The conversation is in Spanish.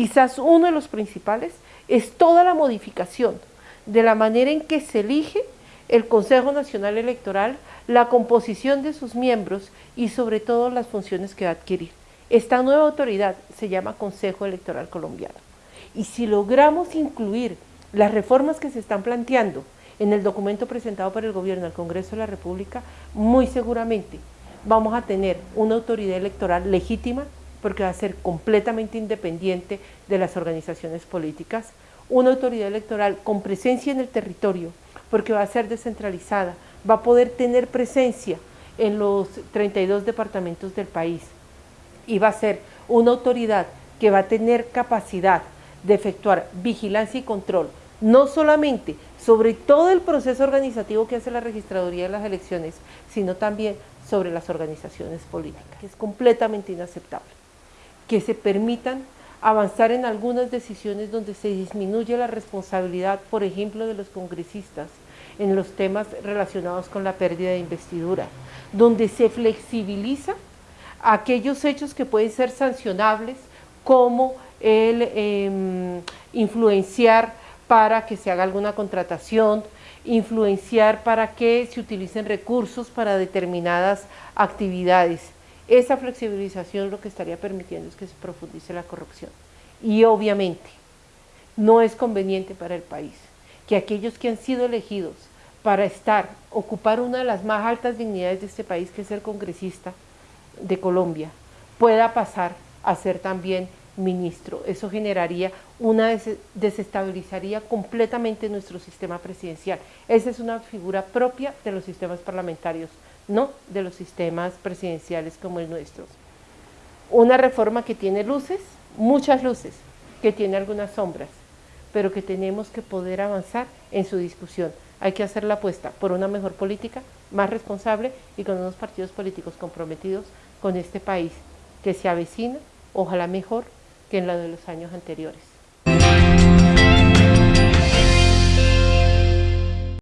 quizás uno de los principales, es toda la modificación de la manera en que se elige el Consejo Nacional Electoral, la composición de sus miembros y sobre todo las funciones que va a adquirir. Esta nueva autoridad se llama Consejo Electoral Colombiano. Y si logramos incluir las reformas que se están planteando en el documento presentado por el gobierno al Congreso de la República, muy seguramente vamos a tener una autoridad electoral legítima, porque va a ser completamente independiente de las organizaciones políticas, una autoridad electoral con presencia en el territorio, porque va a ser descentralizada, va a poder tener presencia en los 32 departamentos del país, y va a ser una autoridad que va a tener capacidad de efectuar vigilancia y control, no solamente sobre todo el proceso organizativo que hace la registraduría de las elecciones, sino también sobre las organizaciones políticas, que es completamente inaceptable. Que se permitan avanzar en algunas decisiones donde se disminuye la responsabilidad, por ejemplo, de los congresistas en los temas relacionados con la pérdida de investidura, donde se flexibiliza aquellos hechos que pueden ser sancionables como el em, influenciar para que se haga alguna contratación, influenciar para que se utilicen recursos para determinadas actividades. Esa flexibilización lo que estaría permitiendo es que se profundice la corrupción. Y obviamente no es conveniente para el país que aquellos que han sido elegidos para estar, ocupar una de las más altas dignidades de este país, que es el congresista, de Colombia pueda pasar a ser también ministro. Eso generaría una, desestabilizaría completamente nuestro sistema presidencial. Esa es una figura propia de los sistemas parlamentarios, no de los sistemas presidenciales como el nuestro. Una reforma que tiene luces, muchas luces, que tiene algunas sombras, pero que tenemos que poder avanzar en su discusión. Hay que hacer la apuesta por una mejor política, más responsable y con unos partidos políticos comprometidos con este país que se avecina, ojalá mejor que en la de los años anteriores.